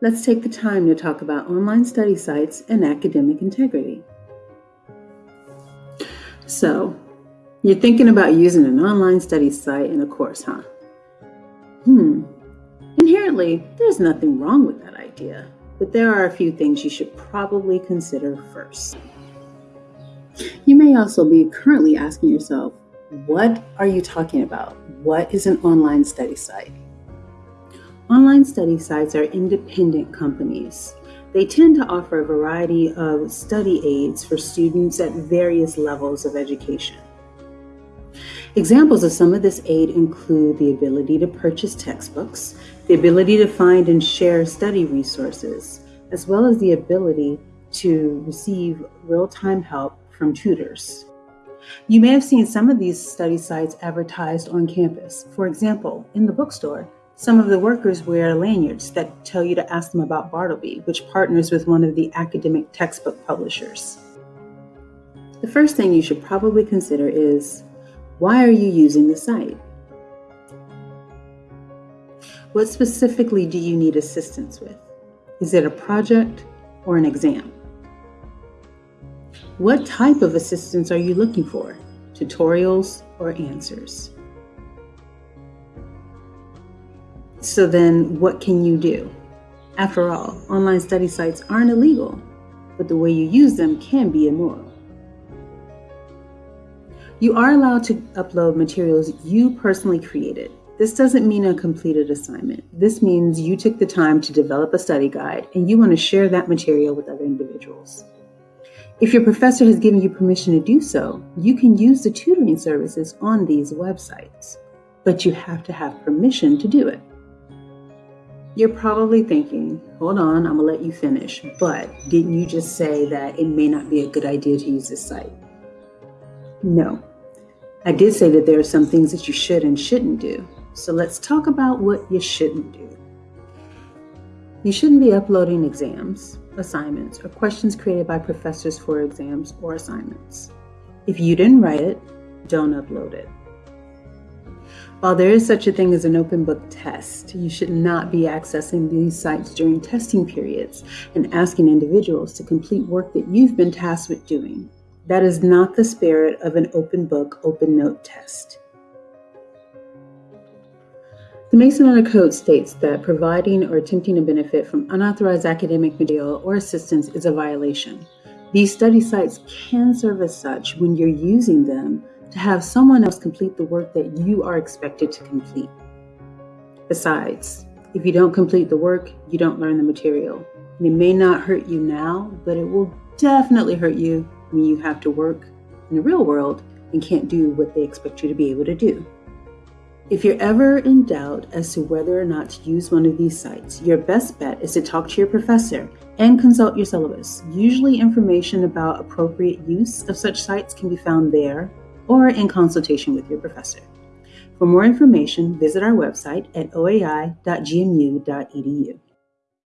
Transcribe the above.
let's take the time to talk about online study sites and academic integrity. So, you're thinking about using an online study site in a course, huh? Hmm. Inherently, there's nothing wrong with that idea, but there are a few things you should probably consider first. You may also be currently asking yourself, what are you talking about? What is an online study site? Online study sites are independent companies. They tend to offer a variety of study aids for students at various levels of education. Examples of some of this aid include the ability to purchase textbooks, the ability to find and share study resources, as well as the ability to receive real-time help from tutors. You may have seen some of these study sites advertised on campus. For example, in the bookstore, some of the workers wear lanyards that tell you to ask them about Bartleby, which partners with one of the academic textbook publishers. The first thing you should probably consider is, why are you using the site? What specifically do you need assistance with? Is it a project or an exam? What type of assistance are you looking for? Tutorials or answers? So then what can you do? After all, online study sites aren't illegal, but the way you use them can be immoral. You are allowed to upload materials you personally created. This doesn't mean a completed assignment. This means you took the time to develop a study guide and you want to share that material with other individuals. If your professor has given you permission to do so, you can use the tutoring services on these websites, but you have to have permission to do it. You're probably thinking, hold on, I'm gonna let you finish, but didn't you just say that it may not be a good idea to use this site? No, I did say that there are some things that you should and shouldn't do. So let's talk about what you shouldn't do. You shouldn't be uploading exams, assignments, or questions created by professors for exams or assignments. If you didn't write it, don't upload it. While there is such a thing as an open book test, you should not be accessing these sites during testing periods and asking individuals to complete work that you've been tasked with doing. That is not the spirit of an open book, open note test. The Mason Honor Code states that providing or attempting to benefit from unauthorized academic material or assistance is a violation. These study sites can serve as such when you're using them to have someone else complete the work that you are expected to complete. Besides, if you don't complete the work, you don't learn the material. And it may not hurt you now, but it will definitely hurt you when you have to work in the real world and can't do what they expect you to be able to do. If you're ever in doubt as to whether or not to use one of these sites, your best bet is to talk to your professor and consult your syllabus. Usually information about appropriate use of such sites can be found there or in consultation with your professor. For more information, visit our website at oai.gmu.edu.